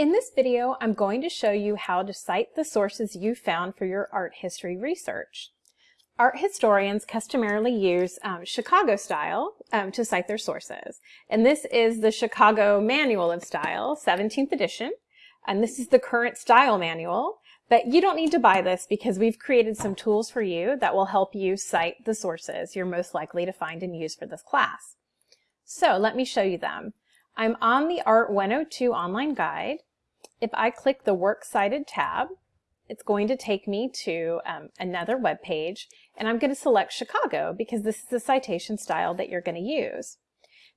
In this video, I'm going to show you how to cite the sources you found for your art history research. Art historians customarily use um, Chicago style um, to cite their sources. And this is the Chicago Manual of Style, 17th edition. And this is the current style manual. But you don't need to buy this because we've created some tools for you that will help you cite the sources you're most likely to find and use for this class. So let me show you them. I'm on the Art 102 online guide. If I click the Works Cited tab, it's going to take me to um, another web page, and I'm going to select Chicago because this is the citation style that you're going to use.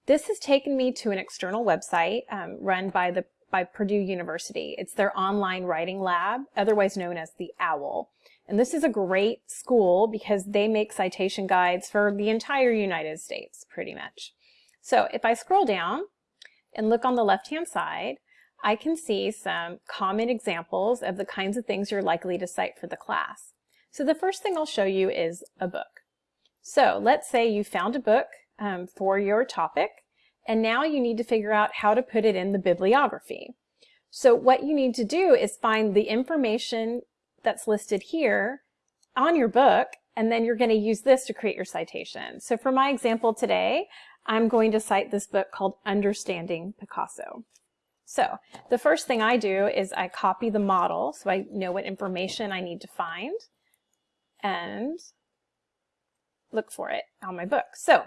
This has taken me to an external website um, run by the by Purdue University. It's their online writing lab, otherwise known as the OWL. And this is a great school because they make citation guides for the entire United States, pretty much. So if I scroll down and look on the left-hand side, I can see some common examples of the kinds of things you're likely to cite for the class. So the first thing I'll show you is a book. So let's say you found a book um, for your topic, and now you need to figure out how to put it in the bibliography. So what you need to do is find the information that's listed here on your book, and then you're going to use this to create your citation. So for my example today, I'm going to cite this book called Understanding Picasso. So the first thing I do is I copy the model so I know what information I need to find and look for it on my book. So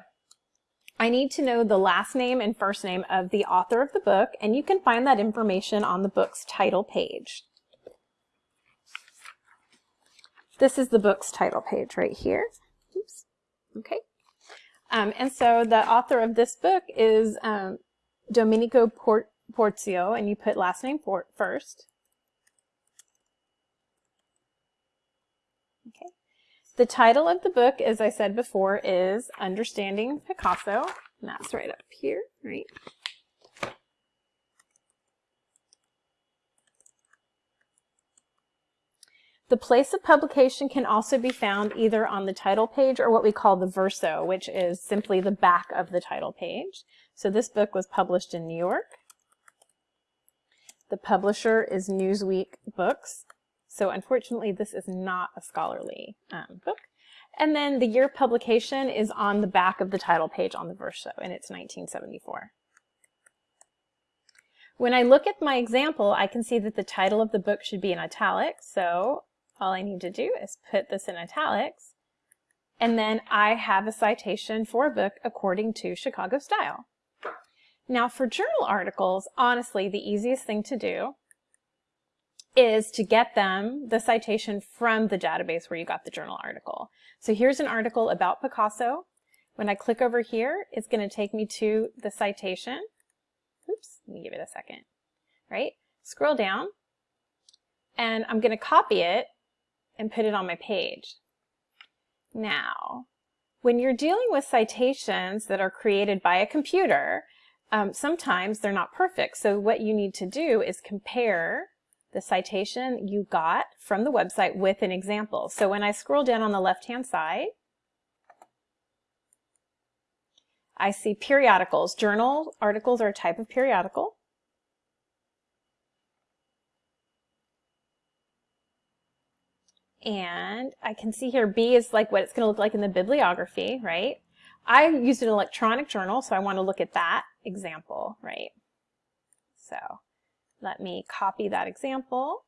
I need to know the last name and first name of the author of the book and you can find that information on the book's title page. This is the book's title page right here. Oops. Okay. Um, and so the author of this book is um, Domenico Port Porzio, and you put last name for first. Okay. The title of the book, as I said before, is Understanding Picasso. And that's right up here, right? The place of publication can also be found either on the title page or what we call the verso, which is simply the back of the title page. So this book was published in New York. The publisher is Newsweek Books. So unfortunately, this is not a scholarly um, book. And then the year publication is on the back of the title page on the verso, and it's 1974. When I look at my example, I can see that the title of the book should be in italics. So all I need to do is put this in italics. And then I have a citation for a book according to Chicago style. Now for journal articles, honestly, the easiest thing to do is to get them the citation from the database where you got the journal article. So here's an article about Picasso. When I click over here, it's going to take me to the citation. Oops, let me give it a second. Right? Scroll down, and I'm going to copy it and put it on my page. Now, when you're dealing with citations that are created by a computer, um, sometimes they're not perfect. So what you need to do is compare the citation you got from the website with an example. So when I scroll down on the left-hand side, I see periodicals. Journal articles are a type of periodical. And I can see here B is like what it's going to look like in the bibliography, right? I used an electronic journal, so I want to look at that example, right? So let me copy that example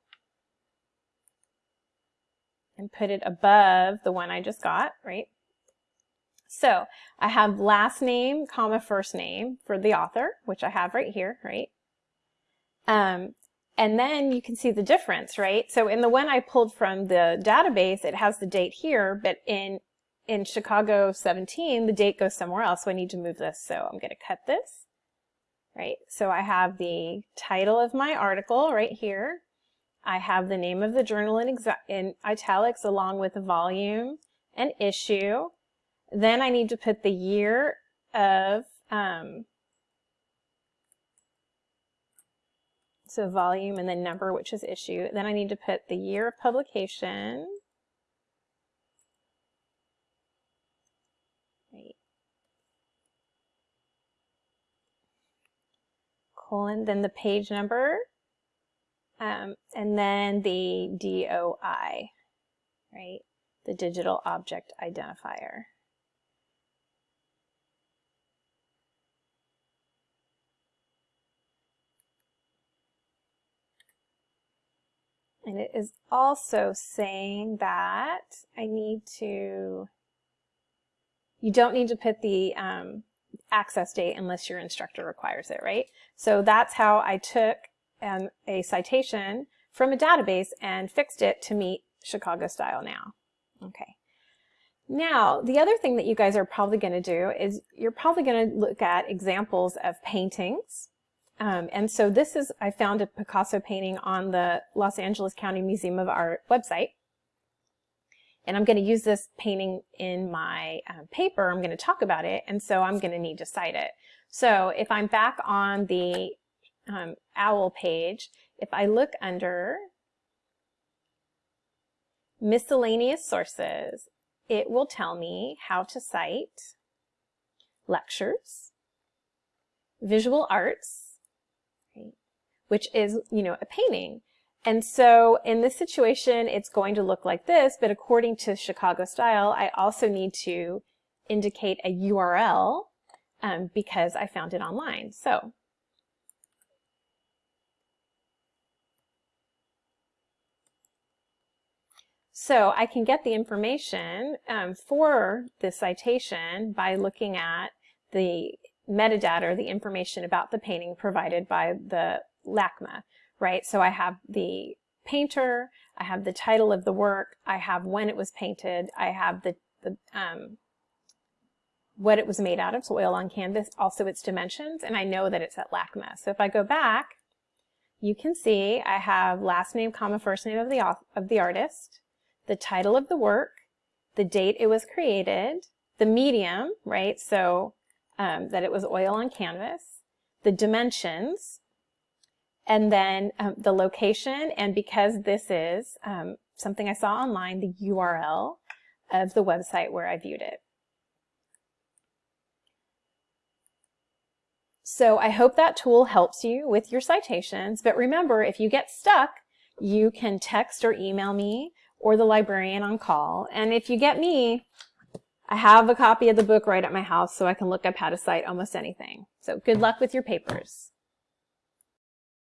and put it above the one I just got, right? So I have last name, comma, first name for the author, which I have right here, right? Um, and then you can see the difference, right? So in the one I pulled from the database, it has the date here, but in in Chicago 17, the date goes somewhere else, so I need to move this. So I'm going to cut this, right? So I have the title of my article right here. I have the name of the journal in, in italics along with the volume and issue. Then I need to put the year of, um, so volume and then number, which is issue. Then I need to put the year of publication. Colon, then the page number, um, and then the DOI, right? The Digital Object Identifier. And it is also saying that I need to, you don't need to put the um, access date unless your instructor requires it, right? So that's how I took um, a citation from a database and fixed it to meet Chicago style now. Okay. Now, the other thing that you guys are probably going to do is you're probably going to look at examples of paintings um, and so this is, I found a Picasso painting on the Los Angeles County Museum of Art website. And I'm going to use this painting in my uh, paper. I'm going to talk about it. And so I'm going to need to cite it. So if I'm back on the um, OWL page, if I look under miscellaneous sources, it will tell me how to cite lectures, visual arts, which is, you know, a painting. And so in this situation, it's going to look like this, but according to Chicago style, I also need to indicate a URL um, because I found it online. So So I can get the information um, for the citation by looking at the metadata, the information about the painting provided by the LACMA, right? So I have the painter, I have the title of the work, I have when it was painted, I have the, the um, what it was made out of, so oil on canvas, also its dimensions, and I know that it's at LACMA. So if I go back, you can see I have last name, comma, first name of the, of the artist, the title of the work, the date it was created, the medium, right, so um, that it was oil on canvas, the dimensions, and then um, the location, and because this is um, something I saw online, the URL of the website where I viewed it. So I hope that tool helps you with your citations, but remember, if you get stuck, you can text or email me or the librarian on call. And if you get me, I have a copy of the book right at my house so I can look up how to cite almost anything. So good luck with your papers.